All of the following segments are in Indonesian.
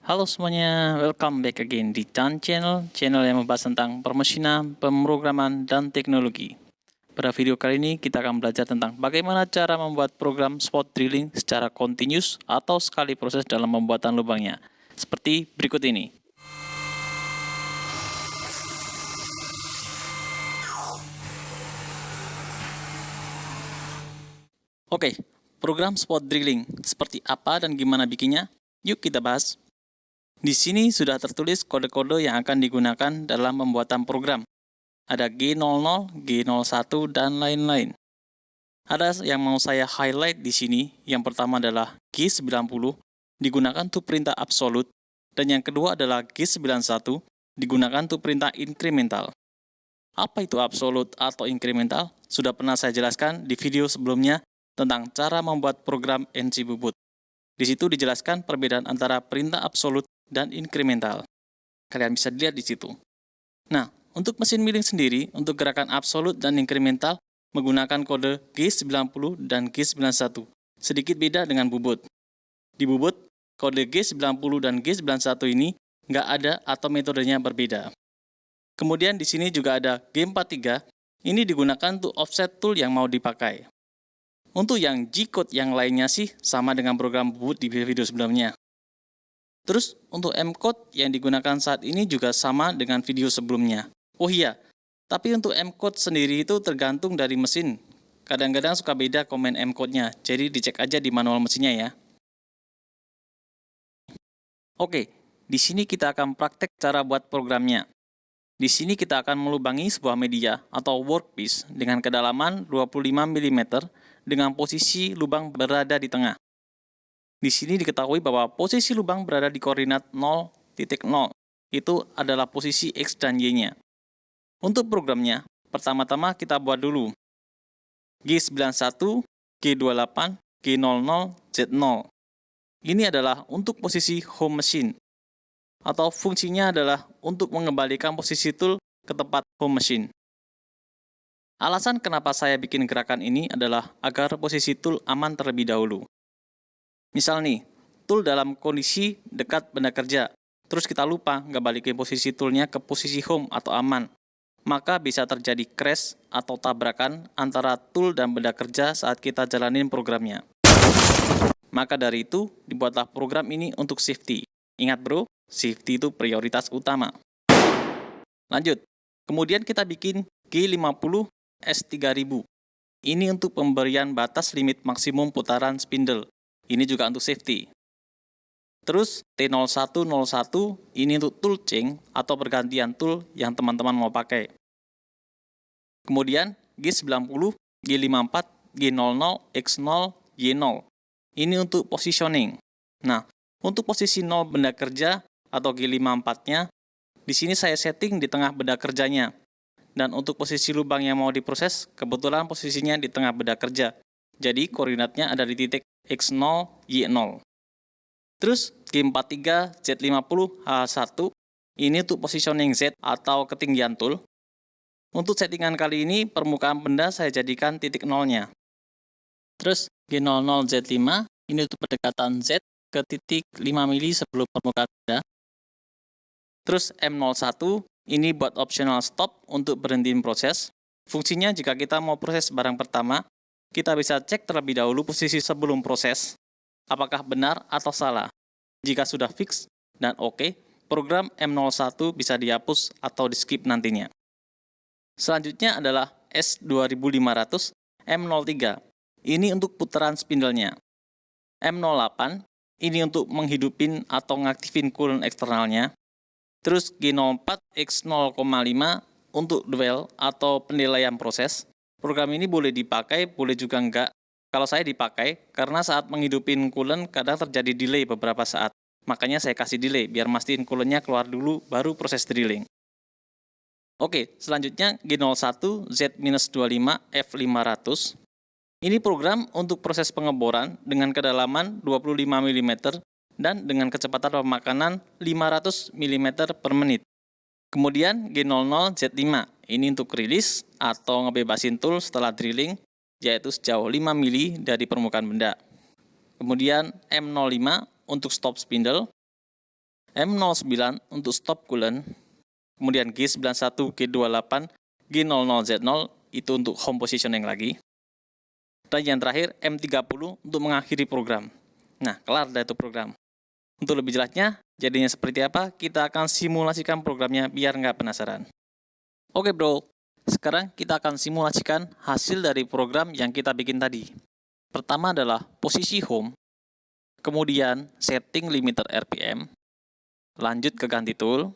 Halo semuanya, welcome back again di Chan Channel, channel yang membahas tentang permesinan, pemrograman, dan teknologi. Pada video kali ini kita akan belajar tentang bagaimana cara membuat program spot drilling secara continuous atau sekali proses dalam pembuatan lubangnya. Seperti berikut ini. Oke, program spot drilling seperti apa dan gimana bikinnya? Yuk kita bahas. Di sini sudah tertulis kode-kode yang akan digunakan dalam pembuatan program. Ada G00, G01, dan lain-lain. Ada yang mau saya highlight di sini. Yang pertama adalah G90, digunakan untuk perintah absolute, dan yang kedua adalah G91, digunakan untuk perintah incremental. Apa itu absolute atau incremental? Sudah pernah saya jelaskan di video sebelumnya tentang cara membuat program NC Bubut. Di situ dijelaskan perbedaan antara perintah absolut dan incremental. Kalian bisa lihat di situ. Nah, untuk mesin milling sendiri, untuk gerakan absolut dan incremental, menggunakan kode G90 dan G91. Sedikit beda dengan bubut. Di bubut, kode G90 dan G91 ini nggak ada atau metodenya berbeda. Kemudian di sini juga ada G43, ini digunakan untuk offset tool yang mau dipakai. Untuk yang G-code yang lainnya sih sama dengan program bubut di video sebelumnya. Terus untuk M-code yang digunakan saat ini juga sama dengan video sebelumnya. Oh iya, tapi untuk M-code sendiri itu tergantung dari mesin. Kadang-kadang suka beda komen M-code-nya, jadi dicek aja di manual mesinnya ya. Oke, di sini kita akan praktek cara buat programnya. Di sini kita akan melubangi sebuah media atau workpiece dengan kedalaman 25 mm dengan posisi lubang berada di tengah. Di sini diketahui bahwa posisi lubang berada di koordinat 0.0. Itu adalah posisi X dan Y-nya. Untuk programnya, pertama-tama kita buat dulu G91, G28, G00, Z0. Ini adalah untuk posisi home machine, atau fungsinya adalah untuk mengembalikan posisi tool ke tempat home machine. Alasan kenapa saya bikin gerakan ini adalah agar posisi tool aman terlebih dahulu. Misal nih, tool dalam kondisi dekat benda kerja, terus kita lupa nggak balikin posisi toolnya ke posisi home atau aman, maka bisa terjadi crash atau tabrakan antara tool dan benda kerja saat kita jalanin programnya. Maka dari itu, dibuatlah program ini untuk safety. Ingat bro, safety itu prioritas utama. Lanjut, kemudian kita bikin G50 S3000. Ini untuk pemberian batas limit maksimum putaran spindle ini juga untuk safety. Terus T0101 ini untuk tool change atau pergantian tool yang teman-teman mau pakai. Kemudian G90, G54, G00, X0, Y0. Ini untuk positioning. Nah, untuk posisi 0 benda kerja atau G54-nya, di sini saya setting di tengah benda kerjanya. Dan untuk posisi lubang yang mau diproses, kebetulan posisinya di tengah benda kerja. Jadi koordinatnya ada di titik X0, Y0. Terus G43, Z50, H1, ini untuk positioning Z atau ketinggian tool. Untuk settingan kali ini, permukaan benda saya jadikan titik nolnya. Terus G00, Z5, ini untuk pendekatan Z ke titik 5 mili sebelum permukaan benda. Terus M01, ini buat optional stop untuk berhentiin proses. Fungsinya jika kita mau proses barang pertama, kita bisa cek terlebih dahulu posisi sebelum proses, apakah benar atau salah. Jika sudah fix dan oke, okay, program M01 bisa dihapus atau di-skip nantinya. Selanjutnya adalah S2500 M03. Ini untuk putaran spindlenya. M08 ini untuk menghidupin atau ngaktifin coolant eksternalnya. Terus G04 X0,5 untuk duel atau penilaian proses. Program ini boleh dipakai, boleh juga enggak. Kalau saya dipakai, karena saat menghidupin coolant kadang terjadi delay beberapa saat. Makanya saya kasih delay, biar mastiin coolantnya keluar dulu, baru proses drilling. Oke, selanjutnya G01 Z-25 F500. Ini program untuk proses pengeboran dengan kedalaman 25 mm dan dengan kecepatan pemakanan 500 mm per menit. Kemudian G00 Z5, ini untuk rilis atau ngebebasin tool setelah drilling, yaitu sejauh 5 mili dari permukaan benda. Kemudian M05 untuk stop spindle. M09 untuk stop coolant, kemudian G91, G28, G00Z0 itu untuk home positioning lagi, dan yang terakhir M30 untuk mengakhiri program. Nah, kelar dari itu program. Untuk lebih jelasnya, jadinya seperti apa, kita akan simulasikan programnya biar nggak penasaran. Oke bro, sekarang kita akan simulasikan hasil dari program yang kita bikin tadi. Pertama adalah posisi home, kemudian setting limiter RPM, lanjut ke ganti tool,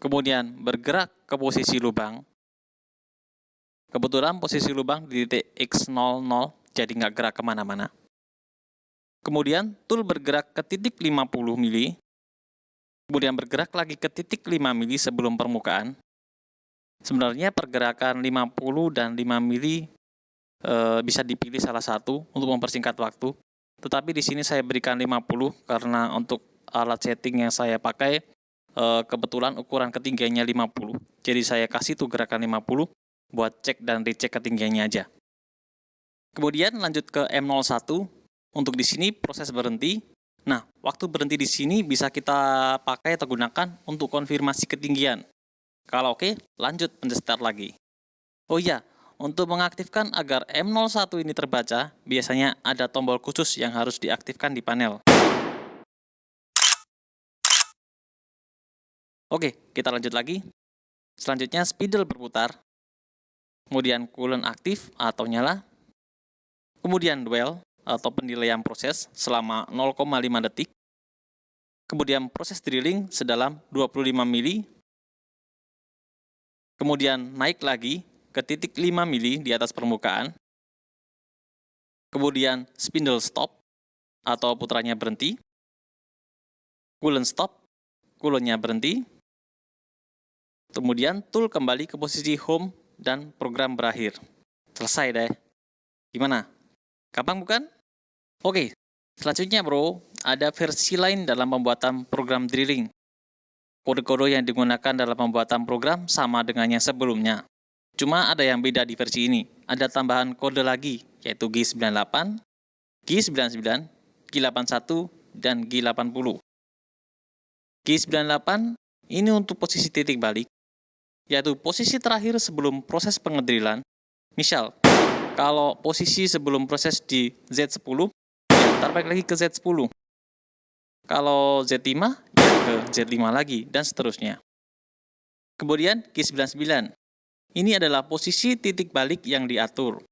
kemudian bergerak ke posisi lubang. Kebetulan posisi lubang di titik X00, jadi nggak gerak ke mana-mana. Kemudian tool bergerak ke titik 50 mili, kemudian bergerak lagi ke titik 5 mili sebelum permukaan. Sebenarnya pergerakan 50 dan 5 mili e, bisa dipilih salah satu untuk mempersingkat waktu. Tetapi di sini saya berikan 50 karena untuk alat setting yang saya pakai e, kebetulan ukuran ketinggiannya 50. Jadi saya kasih tuh gerakan 50 buat cek dan dicek ketinggiannya aja. Kemudian lanjut ke M01. Untuk di sini proses berhenti. Nah, waktu berhenti di sini bisa kita pakai atau gunakan untuk konfirmasi ketinggian. Kalau oke, lanjut pencet start lagi. Oh iya, untuk mengaktifkan agar M01 ini terbaca, biasanya ada tombol khusus yang harus diaktifkan di panel. Oke, kita lanjut lagi. Selanjutnya spidol berputar. Kemudian coolant aktif atau nyala. Kemudian dwell atau penilaian proses selama 0,5 detik. Kemudian proses drilling sedalam 25 mili. Kemudian naik lagi ke titik 5 mili di atas permukaan. Kemudian spindle stop atau putranya berhenti. Coolant stop, coolantnya berhenti. Kemudian tool kembali ke posisi home dan program berakhir. Selesai deh. Gimana? Gampang bukan? Oke, selanjutnya bro, ada versi lain dalam pembuatan program drilling. Kode-kode yang digunakan dalam pembuatan program sama dengan yang sebelumnya. Cuma ada yang beda di versi ini. Ada tambahan kode lagi, yaitu G98, G99, G81, dan G80. G98 ini untuk posisi titik balik, yaitu posisi terakhir sebelum proses pengedrilan. Misal, kalau posisi sebelum proses di Z10, ya ntar balik lagi ke Z10. Kalau Z5, ya ke Z5 lagi, dan seterusnya. Kemudian G99, ini adalah posisi titik balik yang diatur.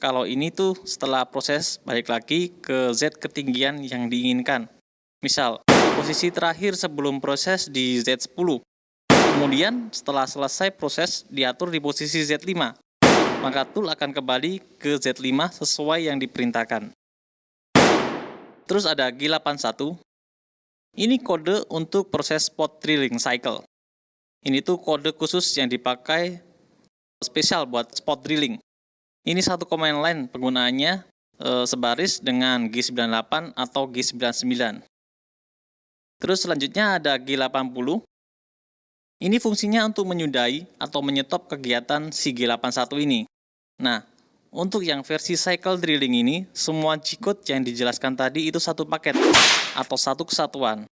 Kalau ini tuh setelah proses balik lagi ke Z ketinggian yang diinginkan. Misal, posisi terakhir sebelum proses di Z10. Kemudian setelah selesai proses diatur di posisi Z5. Maka tool akan kembali ke Z5 sesuai yang diperintahkan. Terus ada G81. Ini kode untuk proses spot drilling cycle. Ini tuh kode khusus yang dipakai spesial buat spot drilling. Ini satu command line penggunaannya e, sebaris dengan G98 atau G99. Terus selanjutnya ada G80. Ini fungsinya untuk menyudahi atau menyetop kegiatan si G81 ini. Nah, untuk yang versi cycle drilling ini, semua G-code yang dijelaskan tadi itu satu paket atau satu kesatuan.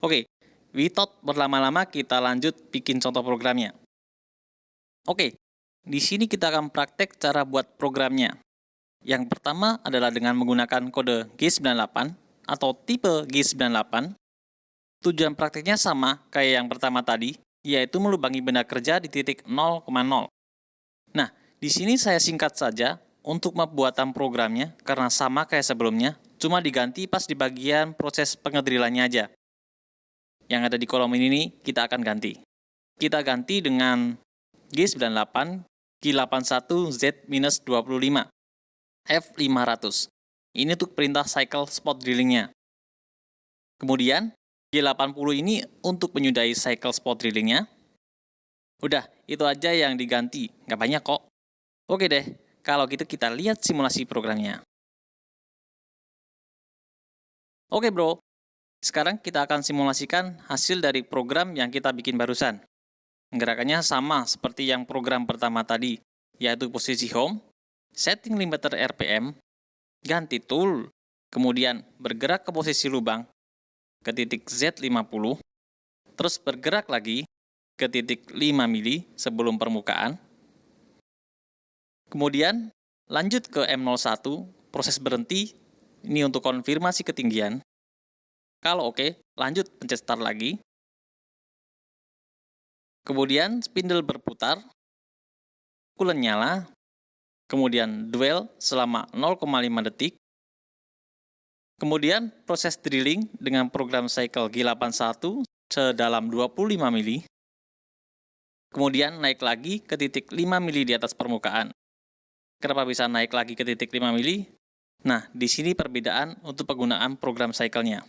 Oke, without berlama-lama kita lanjut bikin contoh programnya. Oke, di sini kita akan praktek cara buat programnya. Yang pertama adalah dengan menggunakan kode G98 atau tipe G98. Tujuan prakteknya sama kayak yang pertama tadi, yaitu melubangi benda kerja di titik 0,0. Nah, di sini saya singkat saja untuk pembuatan programnya karena sama kayak sebelumnya, cuma diganti pas di bagian proses pengedrilannya aja. Yang ada di kolom ini kita akan ganti. Kita ganti dengan G98, G81Z-25, F500. Ini untuk perintah cycle spot drillingnya. Kemudian, G80 ini untuk menyudahi cycle spot drillingnya. Udah, itu aja yang diganti, nggak banyak kok. Oke deh, kalau gitu kita lihat simulasi programnya. Oke bro, sekarang kita akan simulasikan hasil dari program yang kita bikin barusan. Gerakannya sama seperti yang program pertama tadi, yaitu posisi home, setting limiter RPM, ganti tool, kemudian bergerak ke posisi lubang, ke titik Z50, terus bergerak lagi ke titik 5 mili sebelum permukaan. Kemudian lanjut ke M01, proses berhenti, ini untuk konfirmasi ketinggian. Kalau oke, lanjut pencet start lagi. Kemudian spindle berputar, coolant nyala, kemudian dwell selama 0,5 detik, kemudian proses drilling dengan program cycle G81 sedalam 25 mili, kemudian naik lagi ke titik 5 mili di atas permukaan. Kenapa bisa naik lagi ke titik 5 mili? Nah, di sini perbedaan untuk penggunaan program cycle-nya.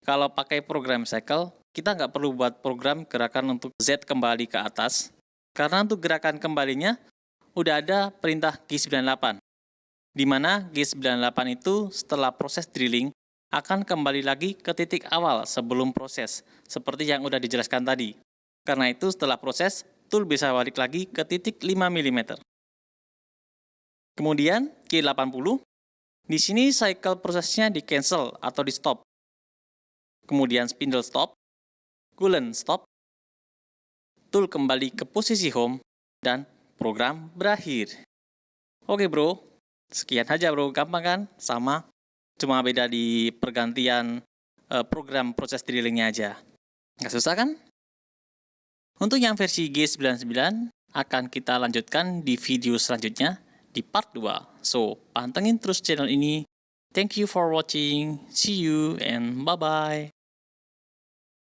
Kalau pakai program cycle, kita nggak perlu buat program gerakan untuk Z kembali ke atas, karena untuk gerakan kembalinya udah ada perintah G98, di mana G98 itu setelah proses drilling akan kembali lagi ke titik awal sebelum proses, seperti yang udah dijelaskan tadi. Karena itu setelah proses, tool bisa balik lagi ke titik 5 mm. Kemudian G80, di sini cycle prosesnya di cancel atau di stop. Kemudian spindle stop, coolant stop, tool kembali ke posisi home, dan program berakhir. Oke bro, sekian aja bro, gampang kan? Sama, cuma beda di pergantian uh, program proses drillingnya aja. Nggak susah kan? Untuk yang versi G99 akan kita lanjutkan di video selanjutnya di part 2. So, pantengin terus channel ini. Thank you for watching. See you and bye-bye.